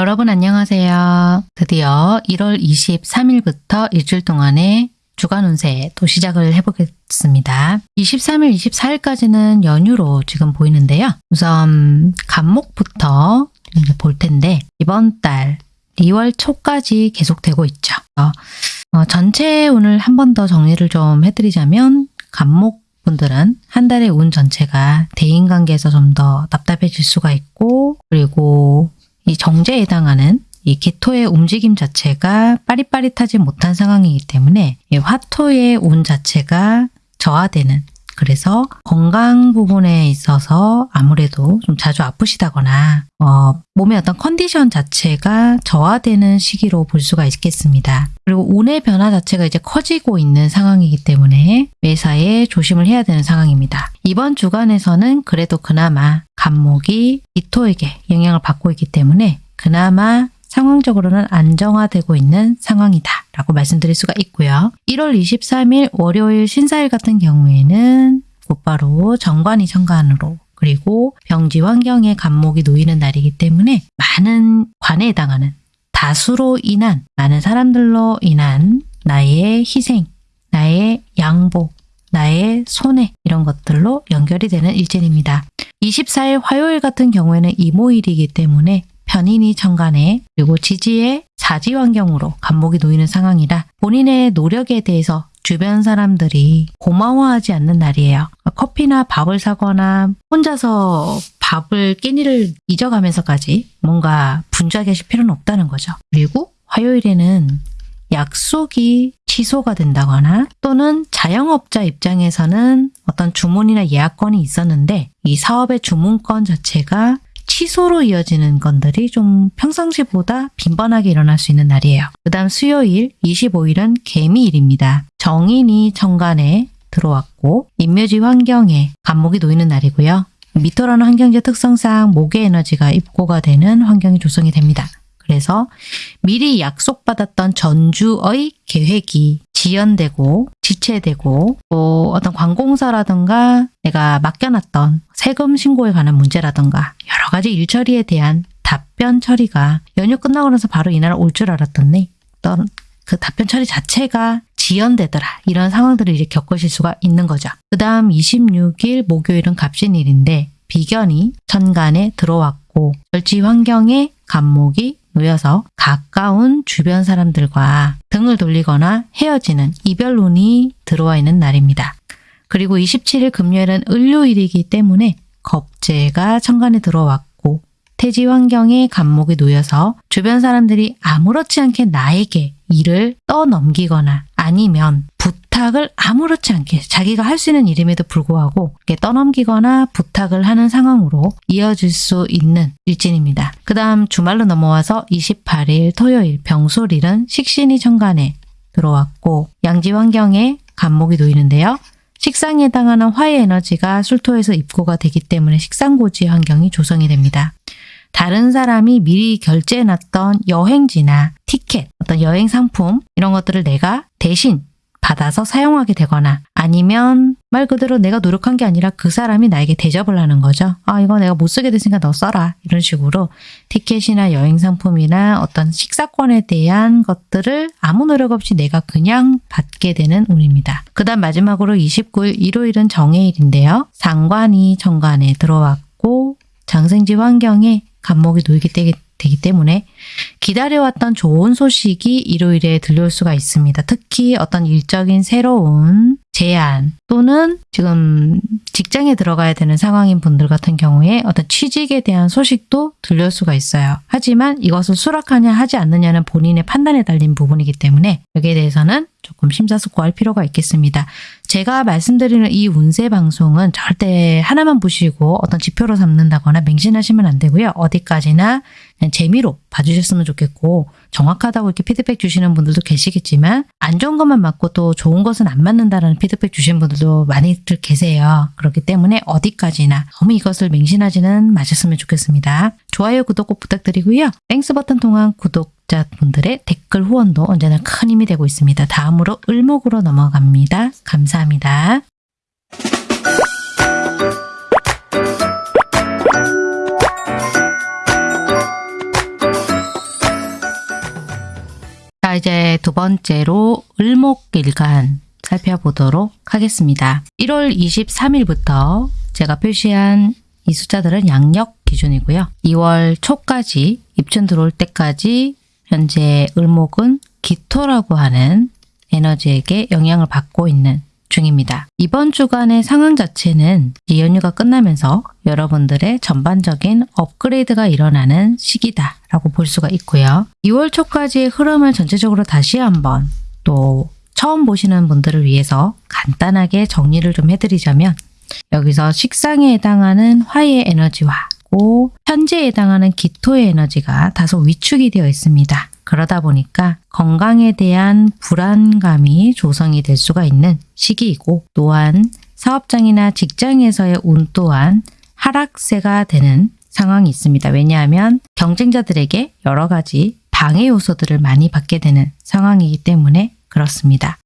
네, 여러분 안녕하세요. 드디어 1월 23일부터 일주일 동안의 주간 운세 또 시작을 해보겠습니다. 23일, 24일까지는 연휴로 지금 보이는데요. 우선 간목부터 볼 텐데 이번 달 2월 초까지 계속되고 있죠. 어, 어, 전체 운을 한 번 더 정리를 좀 해드리자면 간목 분들은 한 달의 운 전체가 대인관계에서 좀 더 답답해질 수가 있고 그리고 이 정제에 해당하는 이 기토의 움직임 자체가 빠릿빠릿하지 못한 상황이기 때문에 이 화토의 운 자체가 저하되는 그래서 건강 부분에 있어서 아무래도 좀 자주 아프시다거나 어, 몸의 어떤 컨디션 자체가 저하되는 시기로 볼 수가 있겠습니다. 그리고 운의 변화 자체가 이제 커지고 있는 상황이기 때문에 매사에 조심을 해야 되는 상황입니다. 이번 주간에서는 그래도 그나마 간목이 이토에게 영향을 받고 있기 때문에 그나마 상황적으로는 안정화되고 있는 상황이다 라고 말씀드릴 수가 있고요. 1월 23일 월요일 신사일 같은 경우에는 곧바로 정관이 정관으로 그리고 병지 환경에 간목이 놓이는 날이기 때문에 많은 관에 해당하는 다수로 인한 많은 사람들로 인한 나의 희생, 나의 양보, 나의 손해 이런 것들로 연결이 되는 일진입니다. 24일 화요일 같은 경우에는 이모일이기 때문에 편인이 천간에 그리고 지지의 사지 환경으로 간목이 놓이는 상황이라 본인의 노력에 대해서 주변 사람들이 고마워하지 않는 날이에요. 커피나 밥을 사거나 혼자서 밥을 끼니를 잊어가면서까지 뭔가 분주하게 하실 필요는 없다는 거죠. 그리고 화요일에는 약속이 취소가 된다거나 또는 자영업자 입장에서는 어떤 주문이나 예약건이 있었는데 이 사업의 주문건 자체가 취소로 이어지는 건들이 좀 평상시보다 빈번하게 일어날 수 있는 날이에요. 그 다음 수요일 25일은 개미일입니다. 정인이 정관에 들어왔고 인묘지 환경에 간목이 놓이는 날이고요. 미토라는 환경지 특성상 목의 에너지가 입고가 되는 환경이 조성이 됩니다. 그래서 미리 약속받았던 전주의 계획이 지연되고 지체되고 또 어떤 관공서라든가 내가 맡겨놨던 세금 신고에 관한 문제라든가 여러 가지 일처리에 대한 답변 처리가 연휴 끝나고 나서 바로 이날 올 줄 알았더니 어떤 그 답변 처리 자체가 지연되더라 이런 상황들을 이제 겪으실 수가 있는 거죠. 그 다음 26일 목요일은 갑신일인데 비견이 천간에 들어왔고 절지 환경에 간목이 놓여서 가까운 주변 사람들과 등을 돌리거나 헤어지는 이별운이 들어와 있는 날입니다. 그리고 27일 금요일은 을요일이기 때문에 겁재가 천간에 들어왔고 태지 환경에 간목이 놓여서 주변 사람들이 아무렇지 않게 나에게 일을 떠넘기거나 아니면 부탁을 아무렇지 않게 자기가 할 수 있는 일임에도 불구하고 떠넘기거나 부탁을 하는 상황으로 이어질 수 있는 일진입니다. 그 다음 주말로 넘어와서 28일 토요일 병솔일은 식신이 천간에 들어왔고 양지 환경에 간목이 놓이는데요. 식상에 해당하는 화의 에너지가 술토에서 입고가 되기 때문에 식상고지 환경이 조성이 됩니다. 다른 사람이 미리 결제해놨던 여행지나 티켓, 어떤 여행 상품 이런 것들을 내가 대신 받아서 사용하게 되거나 아니면 말 그대로 내가 노력한 게 아니라 그 사람이 나에게 대접을 하는 거죠. 아 이거 내가 못 쓰게 됐으니까 너 써라 이런 식으로 티켓이나 여행 상품이나 어떤 식사권에 대한 것들을 아무 노력 없이 내가 그냥 받게 되는 운입니다. 그 다음 마지막으로 29일 일요일은 정해일인데요. 상관이 정관에 들어왔고 장생지 환경에 간목이 놓이게 되기 되기 때문에 기다려왔던 좋은 소식이 일요일에 들려올 수가 있습니다. 특히 어떤 일적인 새로운 제안 또는 지금 직장에 들어가야 되는 상황인 분들 같은 경우에 어떤 취직에 대한 소식도 들려올 수가 있어요. 하지만 이것을 수락하냐 하지 않느냐는 본인의 판단에 달린 부분이기 때문에 여기에 대해서는 조금 심사숙고할 필요가 있겠습니다. 제가 말씀드리는 이 운세 방송은 절대 하나만 보시고 어떤 지표로 삼는다거나 맹신하시면 안 되고요. 어디까지나 재미로 봐주셨으면 좋겠고 정확하다고 이렇게 피드백 주시는 분들도 계시겠지만 안 좋은 것만 맞고 또 좋은 것은 안 맞는다라는 피드백 주신 분들도 많이들 계세요. 그렇기 때문에 어디까지나 너무 이것을 맹신하지는 마셨으면 좋겠습니다. 좋아요, 구독 꼭 부탁드리고요. Thanks 버튼 통한 구독자분들의 댓글 후원도 언제나 큰 힘이 되고 있습니다. 다음으로 을목으로 넘어갑니다. 감사합니다. 자, 이제 두 번째로 을목일간 살펴보도록 하겠습니다. 1월 23일부터 제가 표시한 이 숫자들은 양력 기준이고요. 2월 초까지 입춘 들어올 때까지 현재 을목은 기토라고 하는 에너지에게 영향을 받고 있는 중입니다. 이번 주간의 상황 자체는 이 연휴가 끝나면서 여러분들의 전반적인 업그레이드가 일어나는 시기다 라고 볼 수가 있고요. 2월 초까지의 흐름을 전체적으로 다시 한번 또 처음 보시는 분들을 위해서 간단하게 정리를 좀 해드리자면 여기서 식상에 해당하는 화의 에너지와 현재에 해당하는 기토의 에너지가 다소 위축이 되어 있습니다. 그러다 보니까 건강에 대한 불안감이 조성이 될 수가 있는 시기이고 또한 사업장이나 직장에서의 운 또한 하락세가 되는 상황이 있습니다. 왜냐하면 경쟁자들에게 여러 가지 방해 요소들을 많이 받게 되는 상황이기 때문에 그렇습니다.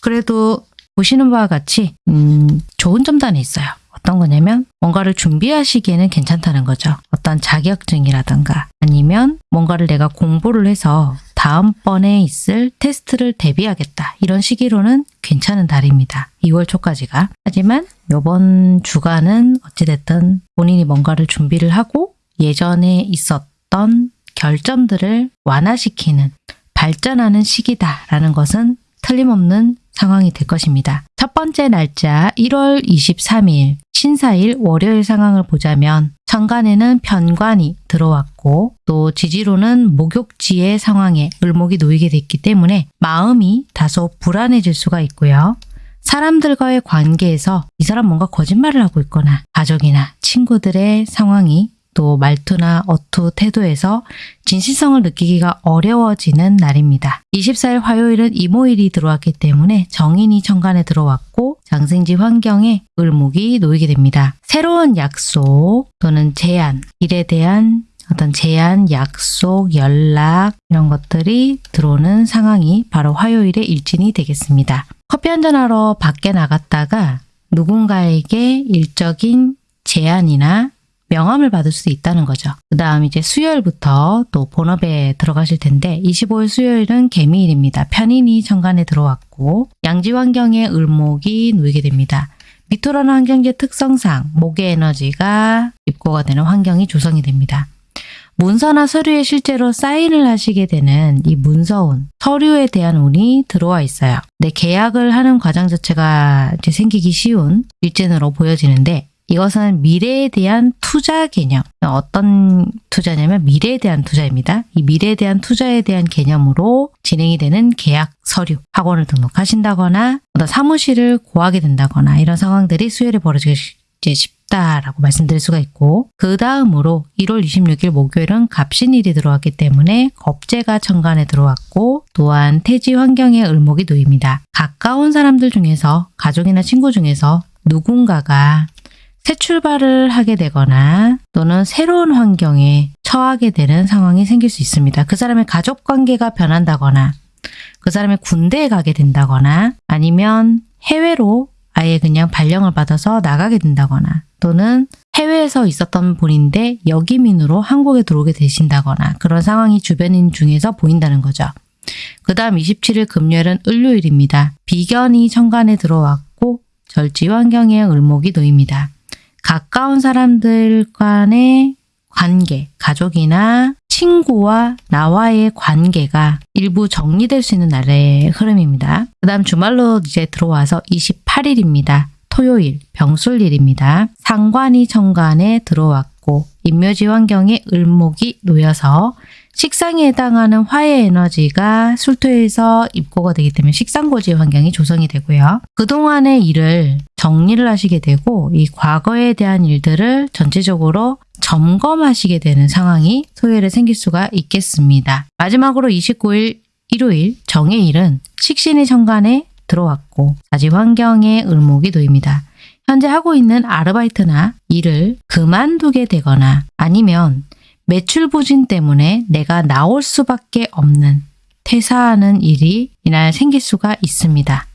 그래도 보시는 바와 같이 음, 좋은 하나 있어요. 어떤 거냐면 뭔가를 준비하시기에는 괜찮다는 거죠. 어떤 자격증이라든가 아니면 뭔가를 내가 공부를 해서 다음번에 있을 테스트를 대비하겠다. 이런 시기로는 괜찮은 달입니다. 2월 초까지가. 하지만 이번 주간은 어찌됐든 본인이 뭔가를 준비를 하고 예전에 있었던 결점들을 완화시키는 발전하는 시기다라는 것은 틀림없는 상황이 될 것입니다. 첫 번째 날짜 1월 23일 신사일 월요일 상황을 보자면 천간에는 편관이 들어왔고 또 지지로는 목욕지의 상황에 을목이 놓이게 됐기 때문에 마음이 다소 불안해질 수가 있고요. 사람들과의 관계에서 이 사람 뭔가 거짓말을 하고 있거나 가족이나 친구들의 상황이 또 말투나 어투, 태도에서 진실성을 느끼기가 어려워지는 날입니다. 24일 화요일은 이모일이 들어왔기 때문에 정인이 천간에 들어왔고 장생지 환경에 을목이 놓이게 됩니다. 새로운 약속 또는 제안, 일에 대한 어떤 제안, 약속, 연락 이런 것들이 들어오는 상황이 바로 화요일의 일진이 되겠습니다. 커피 한잔하러 밖에 나갔다가 누군가에게 일적인 제안이나 명함을 받을 수 있다는 거죠. 그 다음 이제 수요일부터 또 본업에 들어가실 텐데 25일 수요일은 개미일입니다. 편인이 천간에 들어왔고 양지 환경에 을목이 놓이게 됩니다. 미토라는 환경제 특성상 목의 에너지가 입고가 되는 환경이 조성이 됩니다. 문서나 서류에 실제로 사인을 하시게 되는 이 문서운, 서류에 대한 운이 들어와 있어요. 내 계약을 하는 과정 자체가 이제 생기기 쉬운 일진으로 보여지는데 이것은 미래에 대한 투자 개념. 어떤 투자냐면 미래에 대한 투자입니다. 이 미래에 대한 투자에 대한 개념으로 진행이 되는 계약 서류, 학원을 등록하신다거나 어떤 사무실을 구하게 된다거나 이런 상황들이 수요일에 벌어지기 쉽다라고 말씀드릴 수가 있고 그 다음으로 1월 26일 목요일은 갑신일이 들어왔기 때문에 겁재가 천간에 들어왔고 또한 태지 환경에 을목이 놓입니다. 가까운 사람들 중에서 가족이나 친구 중에서 누군가가 새 출발을 하게 되거나 또는 새로운 환경에 처하게 되는 상황이 생길 수 있습니다. 그 사람의 가족 관계가 변한다거나 그 사람의 군대에 가게 된다거나 아니면 해외로 아예 그냥 발령을 받아서 나가게 된다거나 또는 해외에서 있었던 분인데 역이민으로 한국에 들어오게 되신다거나 그런 상황이 주변인 중에서 보인다는 거죠. 그 다음 27일 금요일은 을요일입니다. 비견이 천간에 들어왔고 절지 환경에 을목이 놓입니다. 가까운 사람들 간의 관계, 가족이나 친구와 나와의 관계가 일부 정리될 수 있는 날의 흐름입니다. 그 다음 주말로 이제 들어와서 28일입니다. 토요일, 병술일입니다. 상관이 천간에 들어왔고 인묘지 환경에 을목이 놓여서 식상에 해당하는 화의 에너지가 술토에서 입고가 되기 때문에 식상고지 환경이 조성이 되고요. 그동안의 일을 정리를 하시게 되고 이 과거에 대한 일들을 전체적으로 점검하시게 되는 상황이 토요일에 생길 수가 있겠습니다. 마지막으로 29일 일요일 정해일은 식신의 천간에 들어왔고 사지 환경에 을목이 놓입니다. 현재 하고 있는 아르바이트나 일을 그만두게 되거나 아니면 매출 부진 때문에 내가 나올 수밖에 없는 퇴사하는 일이 이날 생길 수가 있습니다.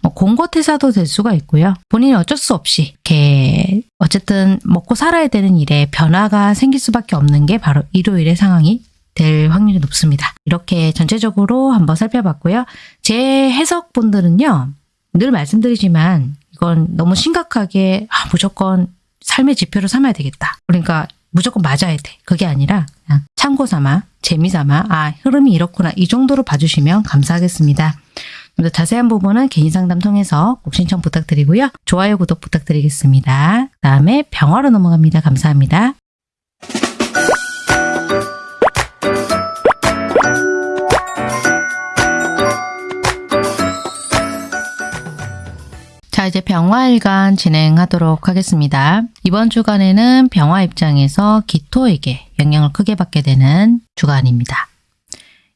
뭐 공고 퇴사도 될 수가 있고요. 본인이 어쩔 수 없이 이렇게 어쨌든 먹고 살아야 되는 일에 변화가 생길 수밖에 없는 게 바로 일요일의 상황이 될 확률이 높습니다. 이렇게 전체적으로 한번 살펴봤고요. 제 해석분들은요, 늘 말씀드리지만 이건 너무 심각하게 아, 무조건 삶의 지표로 삼아야 되겠다. 그러니까 무조건 맞아야 돼. 그게 아니라 그냥 참고 삼아, 재미 삼아, 아, 흐름이 이렇구나. 이 정도로 봐주시면 감사하겠습니다. 좀 더 자세한 부분은 개인 상담 통해서 꼭 신청 부탁드리고요. 좋아요, 구독 부탁드리겠습니다. 그 다음에 병화로 넘어갑니다. 감사합니다. 자, 이제 병화일간 진행하도록 하겠습니다. 이번 주간에는 병화 입장에서 기토에게 영향을 크게 받게 되는 주간입니다.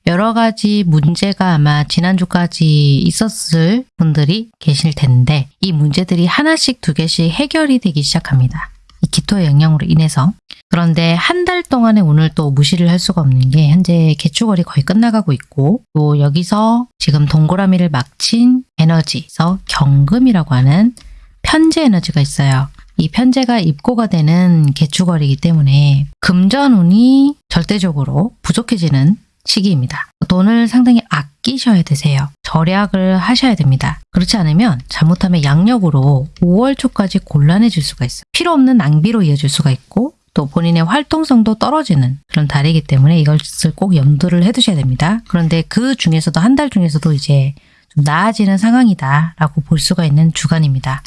여러 가지 문제가 아마 지난주까지 있었을 분들이 계실 텐데 이 문제들이 하나씩 두 개씩 해결이 되기 시작합니다. 이 기토의 영향으로 인해서 그런데 한 달 동안에 오늘 또 무시를 할 수가 없는 게 현재 개축월이 거의 끝나가고 있고 또 여기서 지금 동그라미를 막친 에너지에서 경금이라고 하는 편재 에너지가 있어요. 이 편재가 입고가 되는 개축월이기 때문에 금전운이 절대적으로 부족해지는 시기입니다. 돈을 상당히 아끼셔야 되세요. 절약을 하셔야 됩니다. 그렇지 않으면 잘못하면 양력으로 5월 초까지 곤란해질 수가 있어요. 필요 없는 낭비로 이어질 수가 있고 또 본인의 활동성도 떨어지는 그런 달이기 때문에 이것을 꼭 염두를 해두셔야 됩니다. 그런데 그 중에서도 한 달 중에서도 이제 좀 나아지는 상황이다라고 볼 수가 있는 주간입니다.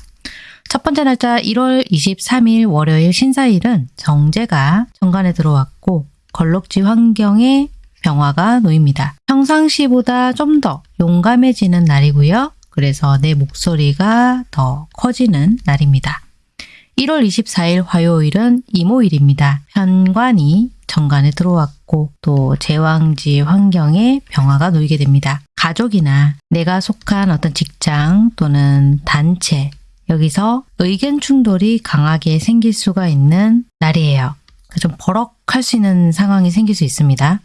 첫 번째 날짜 1월 23일 월요일 신사일은 정제가 정관에 들어왔고 걸럭지 환경에 병화가 놓입니다. 평상시보다 좀 더 용감해지는 날이고요. 그래서 내 목소리가 더 커지는 날입니다. 1월 24일 화요일은 이모일입니다. 현관이 정관에 들어왔고 또 제왕지 환경에 병화가 놓이게 됩니다. 가족이나 내가 속한 어떤 직장 또는 단체 여기서 의견 충돌이 강하게 생길 수가 있는 날이에요. 좀 버럭할 수 있는 상황이 생길 수 있습니다.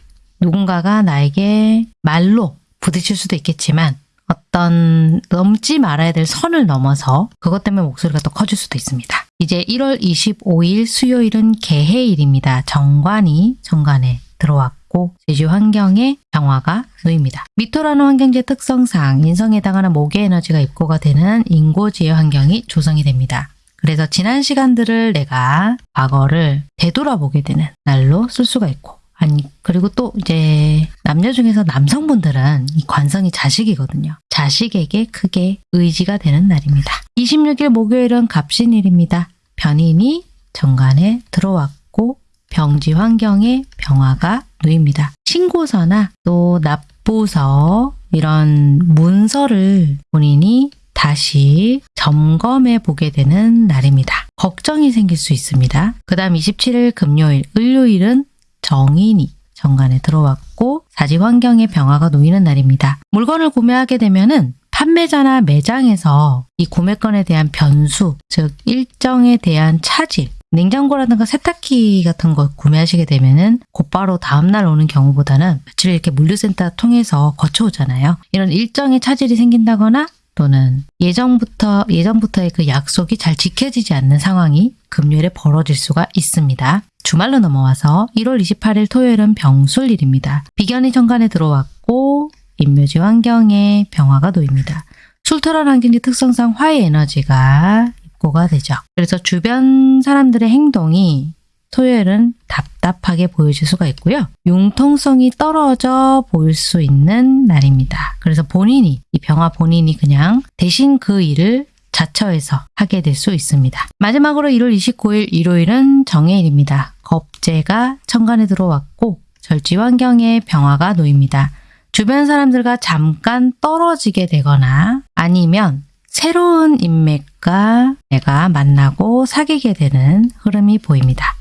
누군가가 나에게 말로 부딪힐 수도 있겠지만 어떤 넘지 말아야 될 선을 넘어서 그것 때문에 목소리가 더 커질 수도 있습니다. 이제 1월 25일 수요일은 개해일입니다. 정관이 정관에 들어왔고 제주 환경에 병화가 놓입니다. 미토라는 환경지 특성상 인성에 해당하는 목의 에너지가 입고가 되는 인고지의 환경이 조성이 됩니다. 그래서 지난 시간들을 내가 과거를 되돌아보게 되는 날로 쓸 수가 있고 아니 그리고 또 이제 남녀 중에서 남성분들은 이 관성이 자식이거든요. 자식에게 크게 의지가 되는 날입니다. 26일 목요일은 갑신일입니다. 변인이 정관에 들어왔고 병지 환경에 병화가 놓입니다. 신고서나 또 납부서 이런 문서를 본인이 다시 점검해 보게 되는 날입니다. 걱정이 생길 수 있습니다. 그 다음 27일 금요일, 을요일은 정인이 정관에 들어왔고 사지 환경에 병화가 놓이는 날입니다. 물건을 구매하게 되면 은 판매자나 매장에서 이 구매건에 대한 변수, 즉 일정에 대한 차질, 냉장고라든가 세탁기 같은 거 구매하시게 되면은 곧바로 다음날 오는 경우보다는 며칠 이렇게 물류센터 통해서 거쳐오잖아요. 이런 일정의 차질이 생긴다거나 또는 예정부터, 예전부터의 그 약속이 잘 지켜지지 않는 상황이 금요일에 벌어질 수가 있습니다. 주말로 넘어와서 1월 28일 토요일은 병술일입니다. 비견이 정관에 들어왔고 인묘지 환경에 병화가 놓입니다. 술토란 환경지 특성상 화의 에너지가 입고가 되죠. 그래서 주변 사람들의 행동이 토요일은 답답하게 보여질 수가 있고요. 융통성이 떨어져 보일 수 있는 날입니다. 그래서 본인이, 이 병화 본인이 그냥 대신 그 일을 자처해서 하게 될 수 있습니다. 마지막으로 1월 29일 일요일은 정해일입니다. 겁재가 천간에 들어왔고 절지 환경에 병화가 놓입니다. 주변 사람들과 잠깐 떨어지게 되거나 아니면 새로운 인맥과 내가 만나고 사귀게 되는 흐름이 보입니다.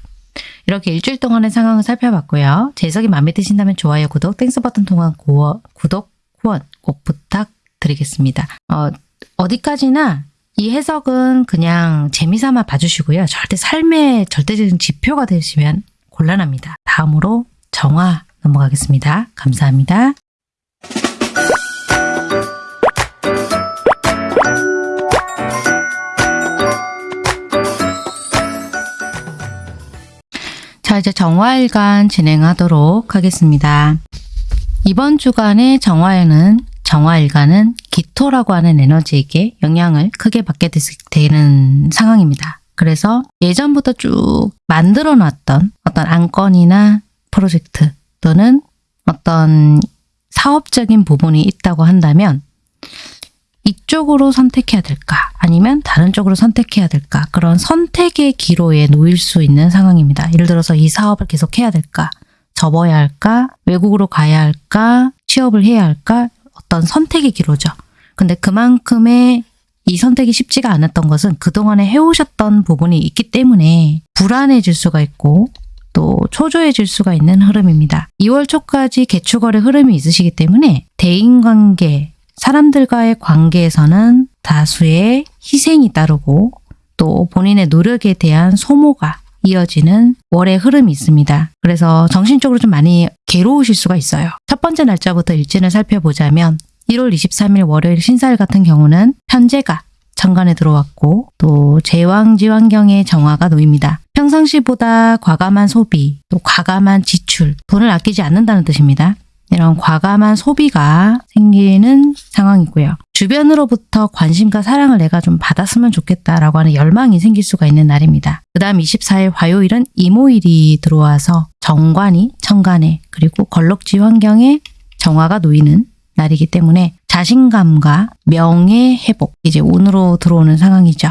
이렇게 일주일 동안의 상황을 살펴봤고요. 제 해석이 마음에 드신다면 좋아요, 구독, Thanks 버튼 통한 고어, 구독, 후원 꼭 부탁드리겠습니다. 어, 어디까지나 이 해석은 그냥 재미삼아 봐주시고요. 절대 삶의 절대적인 지표가 되시면 곤란합니다. 다음으로 정화 넘어가겠습니다. 감사합니다. 자, 자, 이제 정화일간 진행하도록 하겠습니다. 이번 주간의 정화에는 정화일간은 기토라고 하는 에너지에게 영향을 크게 받게 되는 상황입니다. 그래서 예전부터 쭉 만들어 놨던 어떤 안건이나 프로젝트 또는 어떤 사업적인 부분이 있다고 한다면 이쪽으로 선택해야 될까 아니면 다른 쪽으로 선택해야 될까 그런 선택의 기로에 놓일 수 있는 상황입니다. 예를 들어서 이 사업을 계속 해야 될까 접어야 할까 외국으로 가야 할까 취업을 해야 할까 어떤 선택의 기로죠. 근데 그만큼의 이 선택이 쉽지가 않았던 것은 그동안에 해오셨던 부분이 있기 때문에 불안해질 수가 있고 또 초조해질 수가 있는 흐름입니다. 2월 초까지 개축월의 흐름이 있으시기 때문에 대인관계, 사람들과의 관계에서는 다수의 희생이 따르고 또 본인의 노력에 대한 소모가 이어지는 월의 흐름이 있습니다. 그래서 정신적으로 좀 많이 괴로우실 수가 있어요. 첫 번째 날짜부터 일진을 살펴보자면 1월 23일 월요일 신사일 같은 경우는 현재가 천간에 들어왔고 또 제왕지 환경의 정화가 놓입니다. 평상시보다 과감한 소비, 또 과감한 지출, 돈을 아끼지 않는다는 뜻입니다. 이런 과감한 소비가 생기는 상황이고요. 주변으로부터 관심과 사랑을 내가 좀 받았으면 좋겠다라고 하는 열망이 생길 수가 있는 날입니다. 그 다음 24일 화요일은 이모일이 들어와서 정관이 천간에 그리고 걸럭지 환경에 정화가 놓이는 날이기 때문에 자신감과 명예 회복 이제 운으로 들어오는 상황이죠.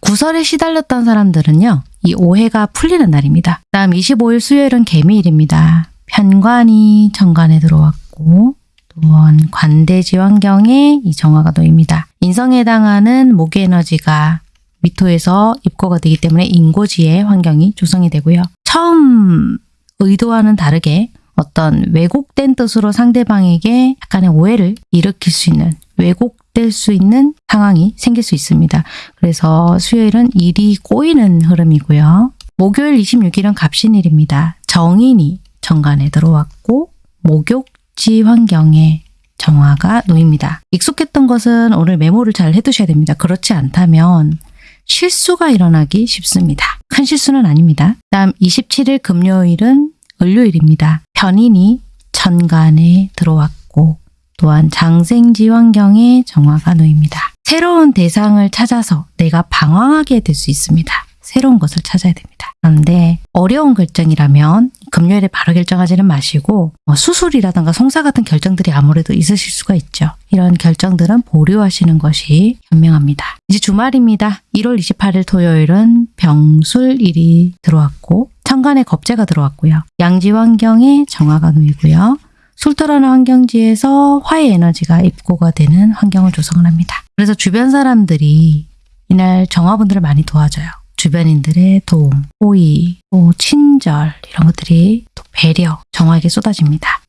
구설에 시달렸던 사람들은요. 이 오해가 풀리는 날입니다. 다음 25일 수요일은 개미일입니다. 편관이 정관에 들어왔고 또한 관대지 환경에 이 정화가 놓입니다. 인성에 해당하는 목의 에너지가 미토에서 입고가 되기 때문에 인고지의 환경이 조성이 되고요. 처음 의도와는 다르게 어떤 왜곡된 뜻으로 상대방에게 약간의 오해를 일으킬 수 있는 왜곡될 수 있는 상황이 생길 수 있습니다. 그래서 수요일은 일이 꼬이는 흐름이고요. 목요일 26일은 갑신일입니다. 정인이 정관에 들어왔고 목욕지 환경에 정화가 놓입니다. 익숙했던 것은 오늘 메모를 잘 해두셔야 됩니다. 그렇지 않다면 실수가 일어나기 쉽습니다. 큰 실수는 아닙니다. 다음 27일 금요일은 을요일입니다. 편인이 천간에 들어왔고 또한 장생지 환경에 정화가 놓입니다. 새로운 대상을 찾아서 내가 방황하게 될 수 있습니다. 새로운 것을 찾아야 됩니다. 그런데 어려운 결정이라면 금요일에 바로 결정하지는 마시고 뭐 수술이라든가 송사 같은 결정들이 아무래도 있으실 수가 있죠. 이런 결정들은 보류하시는 것이 현명합니다. 이제 주말입니다. 1월 28일 토요일은 병술일이 들어왔고 천간에 겁재가 들어왔고요. 양지 환경에 정화가 놓이고요. 술토라는 환경지에서 화의 에너지가 입고가 되는 환경을 조성을 합니다. 그래서 주변 사람들이 이날 정화분들을 많이 도와줘요. 주변인들의 도움, 호의, 또 친절 이런 것들이 또 배려, 정화에게 쏟아집니다.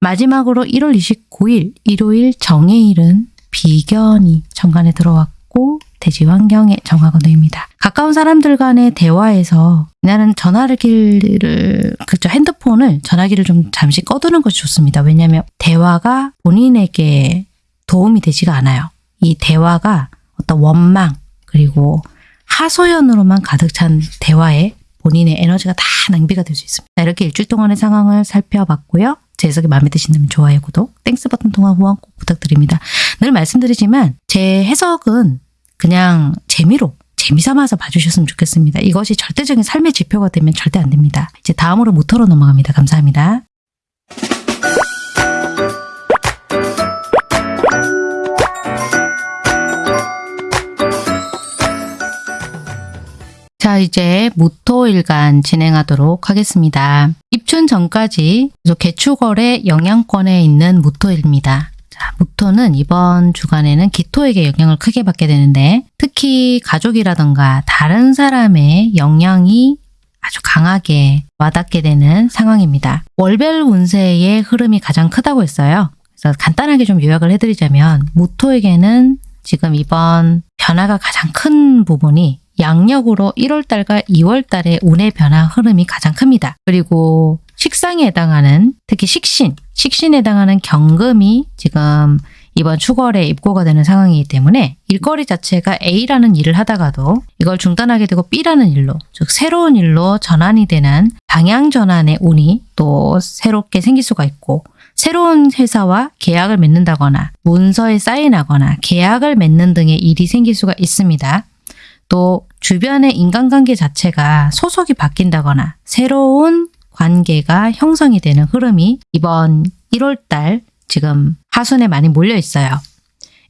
마지막으로 1월 29일 일요일 정해일은 비견이 정관에 들어왔고 대지 환경에 정화가 놓입니다. 가까운 사람들 간의 대화에서 나는 전화기를 그죠 핸드폰을 전화기를 좀 잠시 꺼두는 것이 좋습니다. 왜냐하면 대화가 본인에게 도움이 되지가 않아요. 이 대화가 어떤 원망 그리고 하소연으로만 가득 찬 대화에 본인의 에너지가 다 낭비가 될 수 있습니다. 이렇게 일주일 동안의 상황을 살펴봤고요. 제 해석이 마음에 드신다면 좋아요, 구독, Thanks 버튼 통한 후원 꼭 부탁드립니다. 늘 말씀드리지만 제 해석은 그냥 재미로 재미삼아서 봐주셨으면 좋겠습니다. 이것이 절대적인 삶의 지표가 되면 절대 안 됩니다. 이제 다음으로 무토로 넘어갑니다. 감사합니다. 자 이제 무토일간 진행하도록 하겠습니다. 입춘 전까지 개축월의 영향권에 있는 무토입니다. 자, 무토는 이번 주간에는 기토에게 영향을 크게 받게 되는데 특히 가족이라던가 다른 사람의 영향이 아주 강하게 와닿게 되는 상황입니다. 월별 운세의 흐름이 가장 크다고 했어요. 그래서 간단하게 좀 요약을 해드리자면 무토에게는 지금 이번 변화가 가장 큰 부분이 양력으로 1월달과 2월달의 운의 변화 흐름이 가장 큽니다. 그리고 식상에 해당하는 특히 식신, 식신에 해당하는 경금이 지금 이번 축월에 입고가 되는 상황이기 때문에 일거리 자체가 A라는 일을 하다가도 이걸 중단하게 되고 B라는 일로 즉 새로운 일로 전환이 되는 방향 전환의 운이 또 새롭게 생길 수가 있고 새로운 회사와 계약을 맺는다거나 문서에 사인하거나 계약을 맺는 등의 일이 생길 수가 있습니다. 또 주변의 인간관계 자체가 소속이 바뀐다거나 새로운 관계가 형성이 되는 흐름이 이번 1월달 지금 하순에 많이 몰려 있어요.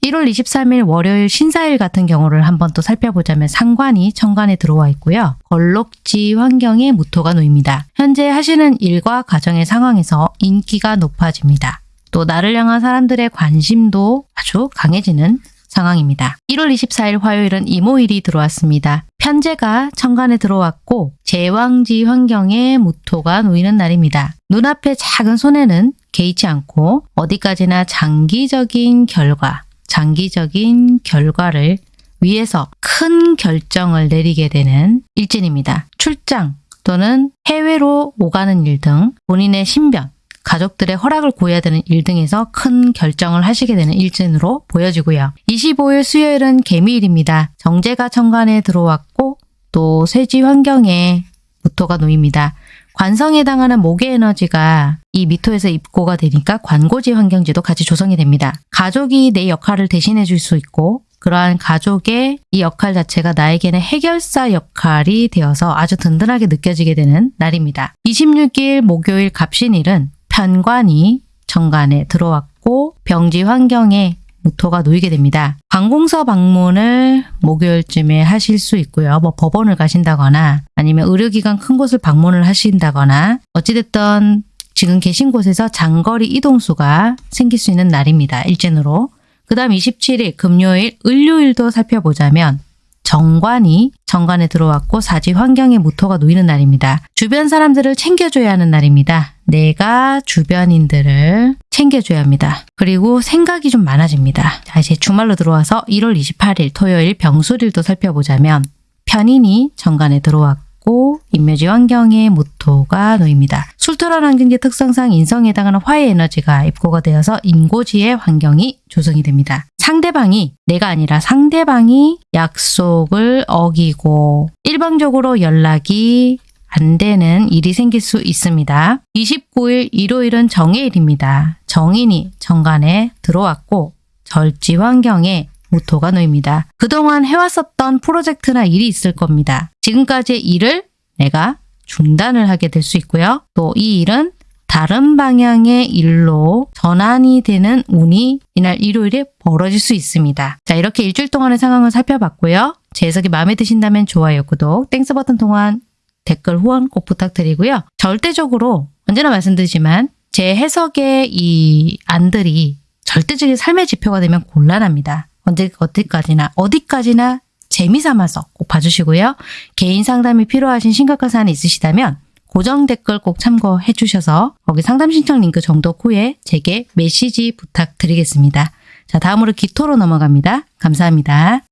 1월 23일 월요일 신사일 같은 경우를 한번 또 살펴보자면 상관이 천간에 들어와 있고요. 걸록지 환경에 무토가 놓입니다. 현재 하시는 일과 가정의 상황에서 인기가 높아집니다. 또 나를 향한 사람들의 관심도 아주 강해지는 상황입니다. 1월 24일 화요일은 이모일이 들어왔습니다. 편제가 천간에 들어왔고 제왕지 환경에 무토가 놓이는 날입니다. 눈앞의 작은 손해는 개의치 않고 어디까지나 장기적인 결과, 장기적인 결과를 위해서 큰 결정을 내리게 되는 일진입니다. 출장 또는 해외로 오가는 일 등 본인의 신변, 가족들의 허락을 구해야 되는 일 등에서 큰 결정을 하시게 되는 일진으로 보여지고요. 25일 수요일은 개미일입니다. 정제가 천간에 들어왔고 또 쇠지 환경에 무토가 놓입니다. 관성에 해당하는 목의 에너지가 이 미토에서 입고가 되니까 관고지 환경지도 같이 조성이 됩니다. 가족이 내 역할을 대신해 줄 수 있고 그러한 가족의 이 역할 자체가 나에게는 해결사 역할이 되어서 아주 든든하게 느껴지게 되는 날입니다. 26일 목요일 갑신일은 편관이 정관에 들어왔고 병지 환경에 무토가 놓이게 됩니다. 관공서 방문을 목요일쯤에 하실 수 있고요. 뭐 법원을 가신다거나 아니면 의료기관 큰 곳을 방문을 하신다거나 어찌됐든 지금 계신 곳에서 장거리 이동수가 생길 수 있는 날입니다. 일진으로. 그 다음 27일 금요일 을요일도 살펴보자면 정관이 정관에 들어왔고 사지 환경에 무토가 놓이는 날입니다. 주변 사람들을 챙겨줘야 하는 날입니다. 내가 주변인들을 챙겨줘야 합니다. 그리고 생각이 좀 많아집니다. 자 이제 주말로 들어와서 1월 28일 토요일 병술일도 살펴보자면 편인이 정관에 들어왔고 인묘지 환경에 무토가 놓입니다. 술토란 환경지 특성상 인성에 해당하는 화의 에너지가 입고가 되어서 인고지의 환경이 조성이 됩니다. 상대방이 내가 아니라 상대방이 약속을 어기고 일방적으로 연락이 안 되는 일이 생길 수 있습니다. 29일 일요일은 정해일입니다. 정인이 정관에 들어왔고 절지 환경에 무토가 놓입니다. 그동안 해왔었던 프로젝트나 일이 있을 겁니다. 지금까지의 일을 내가 중단을 하게 될 수 있고요. 또 이 일은 다른 방향의 일로 전환이 되는 운이 이날 일요일에 벌어질 수 있습니다. 자 이렇게 일주일 동안의 상황을 살펴봤고요. 제 해석이 마음에 드신다면 좋아요, 구독, Thanks 버튼 통한 댓글 후원 꼭 부탁드리고요. 절대적으로 언제나 말씀드리지만 제 해석의 이 안들이 절대적인 삶의 지표가 되면 곤란합니다. 언제 어디까지나 어디까지나 재미 삼아서 꼭 봐주시고요. 개인 상담이 필요하신 심각한 사안이 있으시다면 고정 댓글 꼭 참고해 주셔서 거기 상담 신청 링크 정독 후에 제게 메시지 부탁드리겠습니다. 자 다음으로 기토로 넘어갑니다. 감사합니다.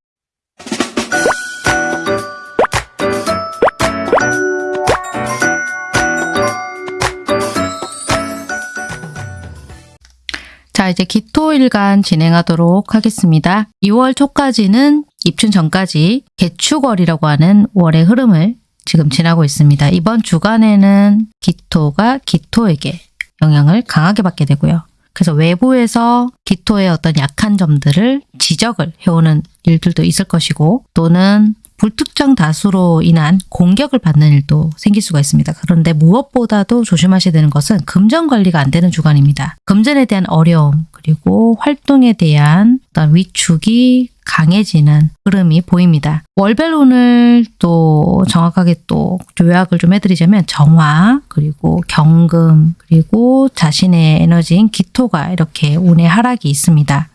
자 이제 기토일간 진행하도록 하겠습니다. 2월 초까지는 입춘 전까지 개축월이라고 하는 월의 흐름을 지금 지나고 있습니다. 이번 주간에는 기토가 기토에게 영향을 강하게 받게 되고요. 그래서 외부에서 기토의 어떤 약한 점들을 지적을 해오는 일들도 있을 것이고 또는 불특정 다수로 인한 공격을 받는 일도 생길 수가 있습니다. 그런데 무엇보다도 조심하셔야 되는 것은 금전 관리가 안 되는 주간입니다. 금전에 대한 어려움 그리고 활동에 대한 어떤 위축이 강해지는 흐름이 보입니다. 월별 운을 또 정확하게 또 요약을 좀 해드리자면 정화 그리고 경금 그리고 자신의 에너지인 기토가 이렇게 운의 하락이 있습니다.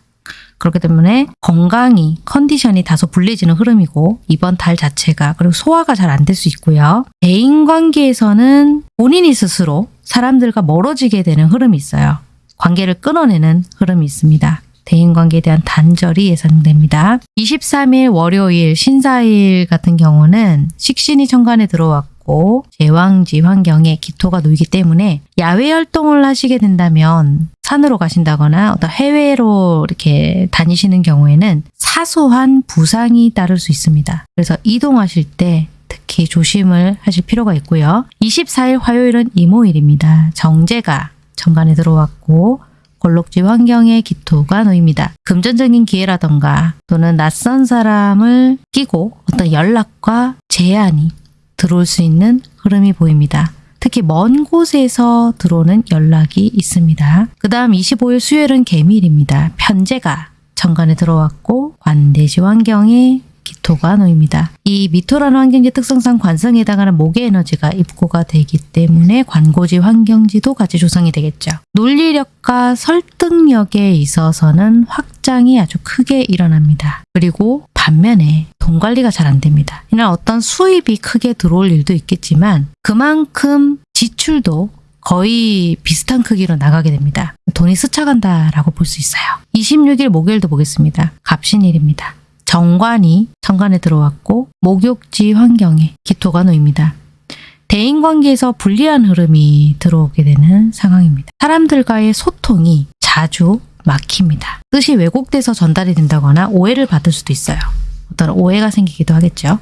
그렇기 때문에 건강이 컨디션이 다소 불리해지는 흐름이고 이번 달 자체가 그리고 소화가 잘 안 될 수 있고요. 대인관계에서는 본인이 스스로 사람들과 멀어지게 되는 흐름이 있어요. 관계를 끊어내는 흐름이 있습니다. 대인관계에 대한 단절이 예상됩니다. 23일 월요일 신사일 같은 경우는 식신이 천간에 들어왔고 들어왔고 제왕지 환경에 기토가 놓이기 때문에 야외 활동을 하시게 된다면 산으로 가신다거나 어떤 해외로 이렇게 다니시는 경우에는 사소한 부상이 따를 수 있습니다. 그래서 이동하실 때 특히 조심을 하실 필요가 있고요. 24일 화요일은 이모일입니다. 정제가 정관에 들어왔고 골록지 환경에 기토가 놓입니다. 금전적인 기회라던가 또는 낯선 사람을 끼고 어떤 연락과 제안이 들어올 수 있는 흐름이 보입니다. 특히 먼 곳에서 들어오는 연락이 있습니다. 그 다음 25일 수요일은 개미일입니다. 편제가 정관에 들어왔고 관대지 환경에 기토가 놓입니다. 이 미토라는 환경지 특성상 관성에 해당하는 목의 에너지가 입고가 되기 때문에 관고지 환경지도 같이 조성이 되겠죠. 논리력과 설득력에 있어서는 확장이 아주 크게 일어납니다. 그리고 반면에 돈 관리가 잘 안 됩니다. 이날 어떤 수입이 크게 들어올 일도 있겠지만 그만큼 지출도 거의 비슷한 크기로 나가게 됩니다. 돈이 스쳐간다라고 볼 수 있어요. 26일 목요일도 보겠습니다. 갑신일입니다. 정관이 정관에 들어왔고 목욕지 환경에 기토가 놓입니다. 대인관계에서 불리한 흐름이 들어오게 되는 상황입니다. 사람들과의 소통이 자주 막힙니다. 뜻이 왜곡돼서 전달이 된다거나 오해를 받을 수도 있어요. 어떤 오해가 생기기도 하겠죠.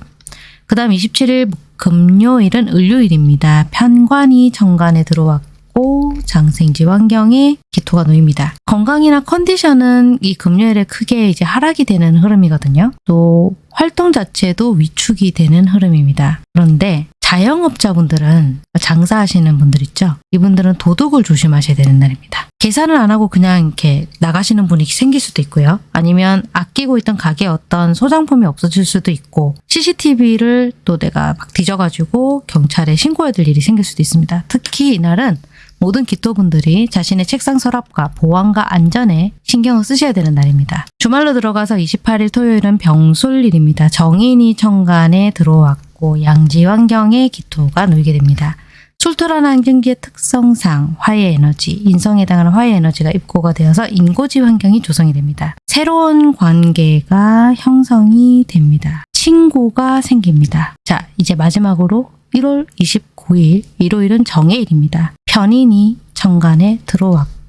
그 다음 27일 금요일은 을요일입니다. 편관이 정관에 들어왔고 장생지 환경에 기토가 놓입니다. 건강이나 컨디션은 이 금요일에 크게 이제 하락이 되는 흐름이거든요. 또 활동 자체도 위축이 되는 흐름입니다. 그런데 자영업자분들은 장사하시는 분들 있죠. 이분들은 도둑을 조심하셔야 되는 날입니다. 계산을 안 하고 그냥 이렇게 나가시는 분이 생길 수도 있고요. 아니면 아끼고 있던 가게에 어떤 소장품이 없어질 수도 있고 CCTV를 또 내가 막 뒤져가지고 경찰에 신고해야 될 일이 생길 수도 있습니다. 특히 이날은 모든 기토분들이 자신의 책상 서랍과 보안과 안전에 신경을 쓰셔야 되는 날입니다. 주말로 들어가서 28일 토요일은 병술일입니다. 정인이 천간에 들어왔고 양지 환경에 기토가 놓이게 됩니다. 술토라는 환경지의 특성상 화의 에너지, 인성에 해당하는 화의 에너지가 입고가 되어서 인고지 환경이 조성이 됩니다. 새로운 관계가 형성이 됩니다. 친구가 생깁니다. 자, 이제 마지막으로 1월 29일 일요일은 정해일입니다. 편인이 정관에 들어왔고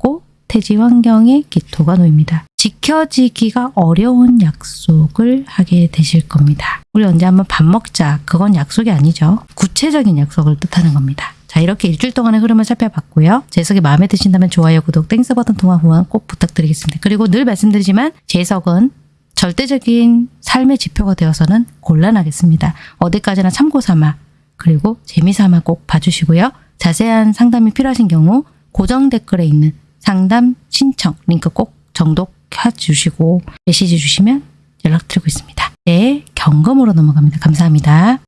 태지 환경에 기토가 놓입니다. 지켜지기가 어려운 약속을 하게 되실 겁니다. 우리 언제 한번 밥 먹자. 그건 약속이 아니죠. 구체적인 약속을 뜻하는 겁니다. 자 이렇게 일주일 동안의 흐름을 살펴봤고요. 제 해석이 마음에 드신다면 좋아요, 구독, Thanks 버튼 통한 후원 꼭 부탁드리겠습니다. 그리고 늘 말씀드리지만 제 해석은 절대적인 삶의 지표가 되어서는 곤란하겠습니다. 어디까지나 참고 삼아 그리고 재미삼아 꼭 봐주시고요. 자세한 상담이 필요하신 경우 고정 댓글에 있는 상담 신청 링크 꼭 정독해 주시고 메시지 주시면 연락드리고 있습니다. 네, 경검으로 넘어갑니다. 감사합니다.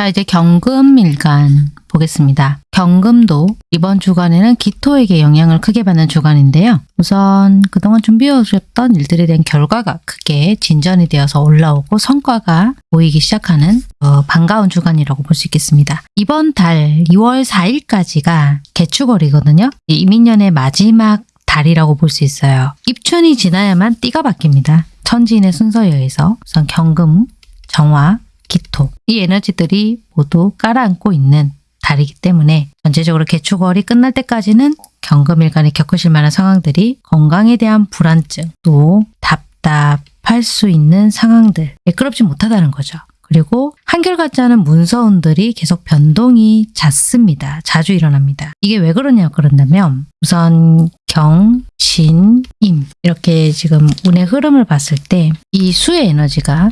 자, 이제 경금일간 보겠습니다. 경금도 이번 주간에는 기토에게 영향을 크게 받는 주간인데요. 우선 그동안 준비해오셨던 일들에 대한 결과가 크게 진전이 되어서 올라오고 성과가 보이기 시작하는 어, 반가운 주간이라고 볼 수 있겠습니다. 이번 달 2월 4일까지가 개축월이거든요. 이민년의 마지막 달이라고 볼 수 있어요. 입춘이 지나야만 띠가 바뀝니다. 천지인의 순서에 의해서 우선 경금, 정화, 기토 이 에너지들이 모두 깔아앉고 있는 달이기 때문에 전체적으로 개축월이 끝날 때까지는 경금일간에 겪으실 만한 상황들이 건강에 대한 불안증 또 답답할 수 있는 상황들 매끄럽지 못하다는 거죠. 그리고 한결같지 않은 문서운들이 계속 변동이 잦습니다. 자주 일어납니다. 이게 왜 그러냐 그런다면 우선 경, 신, 임 이렇게 지금 운의 흐름을 봤을 때 이 수의 에너지가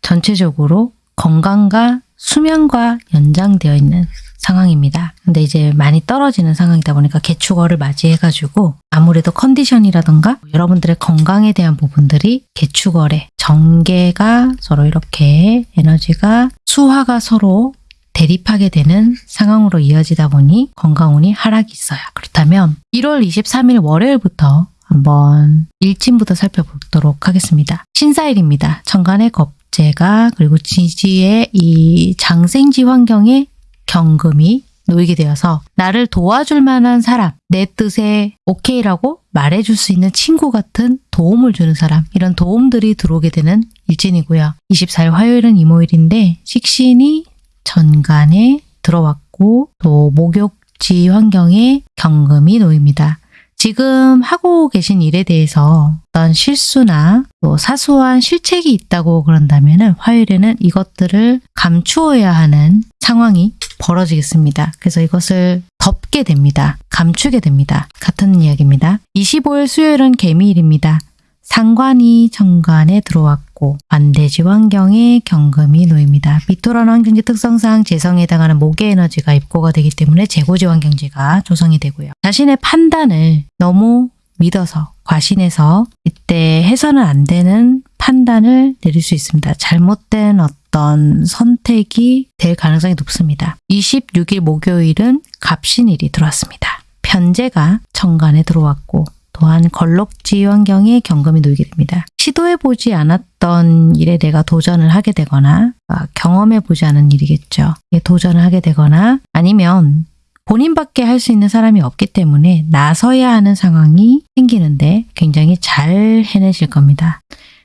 전체적으로 건강과 수면과 연장되어 있는 상황입니다. 근데 이제 많이 떨어지는 상황이다 보니까 개축월을 맞이해가지고 아무래도 컨디션이라던가 여러분들의 건강에 대한 부분들이 개축월에 정계가 서로 이렇게 에너지가 수화가 서로 대립하게 되는 상황으로 이어지다 보니 건강운이 하락이 있어요. 그렇다면 1월 23일 월요일부터 한번 일진부터 살펴보도록 하겠습니다. 신사일입니다. 천간의 겁 재가 그리고 지지의 이 장생지 환경에 경금이 놓이게 되어서 나를 도와줄 만한 사람, 내 뜻에 오케이라고 말해줄 수 있는 친구 같은 도움을 주는 사람, 이런 도움들이 들어오게 되는 일진이고요. 24일 화요일은 이모일인데 식신이 전간에 들어왔고 또 목욕지 환경에 경금이 놓입니다. 지금 하고 계신 일에 대해서 어떤 실수나 또 사소한 실책이 있다고 그런다면 화요일에는 이것들을 감추어야 하는 상황이 벌어지겠습니다. 그래서 이것을 덮게 됩니다. 감추게 됩니다. 같은 이야기입니다. 25일 수요일은 개미일입니다. 상관이 정관에 들어왔고 반대지 환경에 경금이 놓입니다. 비토란 환경지 특성상 재성에 해당하는 목의 에너지가 입고가 되기 때문에 재고지 환경지가 조성이 되고요. 자신의 판단을 너무 믿어서 과신해서 이때 해서는 안 되는 판단을 내릴 수 있습니다. 잘못된 어떤 선택이 될 가능성이 높습니다. 26일 목요일은 갑신일이 들어왔습니다. 편제가 정관에 들어왔고 또한 걸럭지 환경에 경금이 놓이게 됩니다. 시도해보지 않았던 일에 내가 도전을 하게 되거나 아, 경험해보지 않은 일이겠죠. 예, 도전을 하게 되거나 아니면 본인밖에 할 수 있는 사람이 없기 때문에 나서야 하는 상황이 생기는데 굉장히 잘 해내실 겁니다.